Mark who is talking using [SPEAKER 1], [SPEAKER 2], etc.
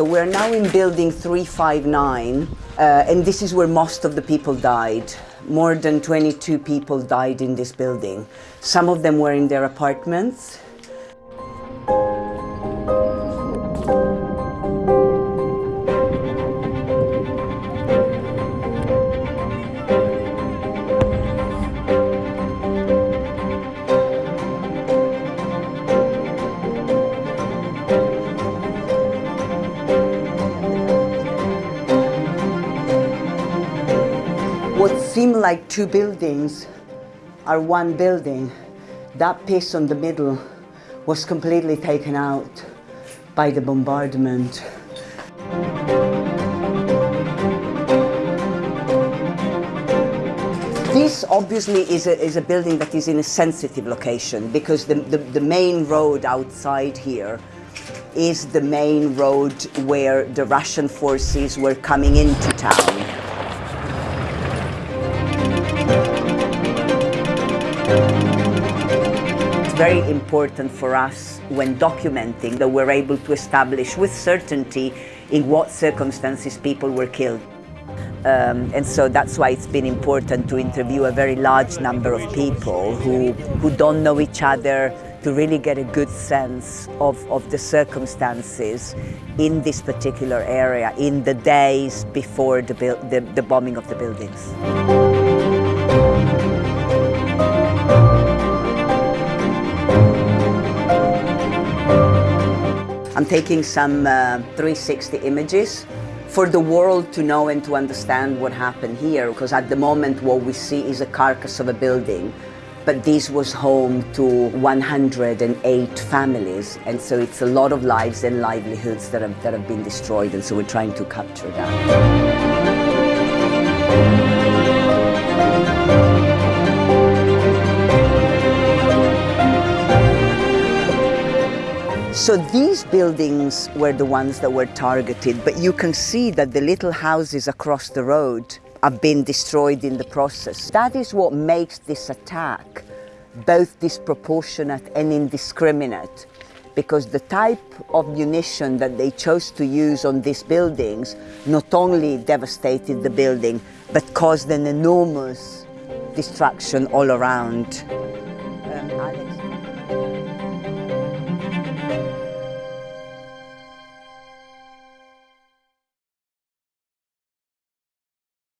[SPEAKER 1] So we're now in building 359, uh, and this is where most of the people died. More than 22 people died in this building. Some of them were in their apartments. What seemed like two buildings are one building. That piece on the middle was completely taken out by the bombardment. This obviously is a, is a building that is in a sensitive location because the, the, the main road outside here is the main road where the Russian forces were coming into town. Very important for us when documenting that we're able to establish with certainty in what circumstances people were killed. Um, and so that's why it's been important to interview a very large number of people who, who don't know each other to really get a good sense of, of the circumstances in this particular area in the days before the, the, the bombing of the buildings. I'm taking some uh, 360 images for the world to know and to understand what happened here because at the moment what we see is a carcass of a building but this was home to 108 families and so it's a lot of lives and livelihoods that have, that have been destroyed and so we're trying to capture that. So these buildings were the ones that were targeted, but you can see that the little houses across the road have been destroyed in the process. That is what makes this attack both disproportionate and indiscriminate because the type of munition that they chose to use on these buildings not only devastated the building but caused an enormous destruction all around. Um,